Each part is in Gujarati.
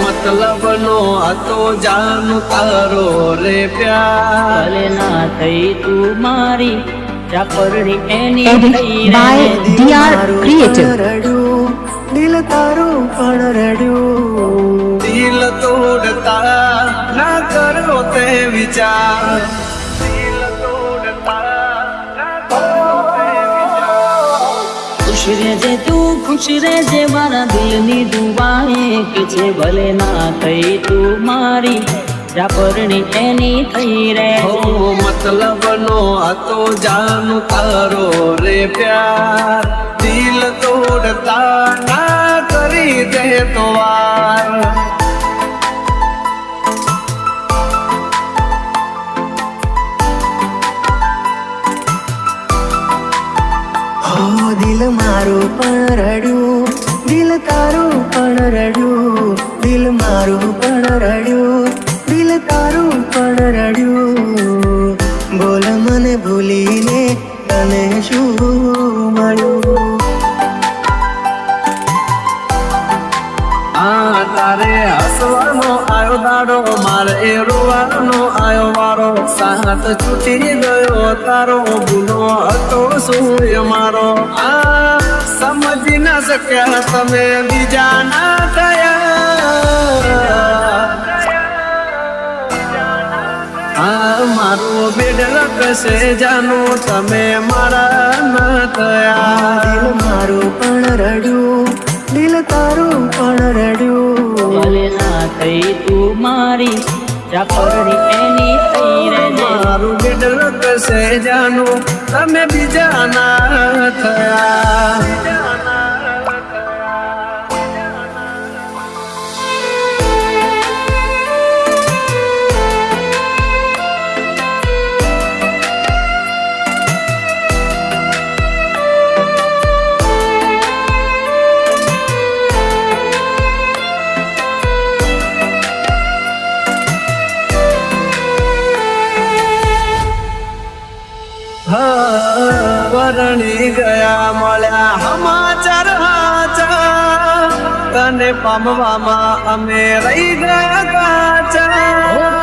મતલબ નો હતો જાનું તારો રે પ્યાર. ના થઈ તું મારી ચાપરડી એની Edit થઈ by રે DR Creative. રડ્યું દિલ તારું પણ રડ્યું. દિલ તોડતા ના કરો તે વિચાર. ખુશ તું, ખુશ રહેજે મારા દિલની દુવા એક છે ભલે ના થઈ તું મારી રાપરણી એની થઈ રે. હો મતલબ નો હતો જાનું તારો રે પ્યાર. દિલ તોડતા ના કરી દે તો વાર. મારું પણ રડ્યું, દિલ તારું પણ રડ્યું, દિલ મારું પણ રડ્યું, દિલ તારું પણ રડ્યું. બોલ મને ભૂલીને તને શું મળ્યું? તારે હસવાનો આયો દાડો, મારે એ રોવાનો આયો વારો. સાથ છૂટી ગયો તારો ગુનો હતો સૂર્ય મારો? આ શક્યા તમે બીજા ના થયા મારું મારો બેડલ કશે જાનો તમે મારા ન થયા દિલ મારું પણ રડ્યું દિલ તારું પણ રડ્યું ભલે ના થઈ તું મારી ચાપરડી એની થઈ રે મારું બેડ કશે જાનો તમે બીજા ના થયા હા, પરણી ગયા મળ્યા સમાચાર હાચા. તને પામવામાં અમે રહી ગયા કાચા.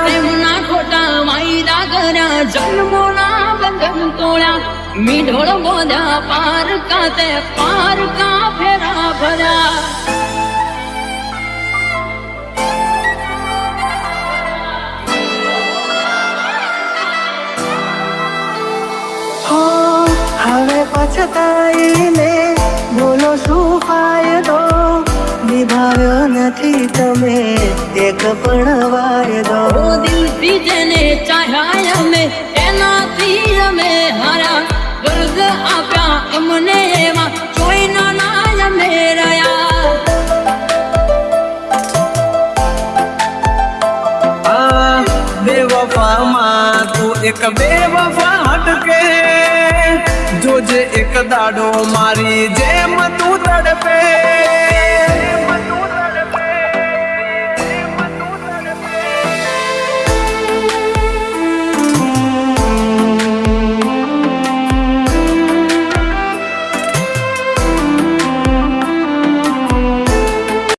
પ્રેમના ખોટા વાયદા કર્યા જન્મોના બંધન તોડ્યા. મીઢોળ બોધા પાર કાતે પાર કા હવે પછતાઈને બોલો શું ફાયદો નિભાવ્યો નથી તમે એક પણ વાયદો ઓ દિલથી જેને ચાહ્યા અમે એનાથી અમે હાર્યા વર્ગ આપ્યા અમને એમાં ચોઈના ના અમે રહ્યા આ બેવફામાં તું એક બેવફા હટકે દાડો મારી જેમ તું તડપે.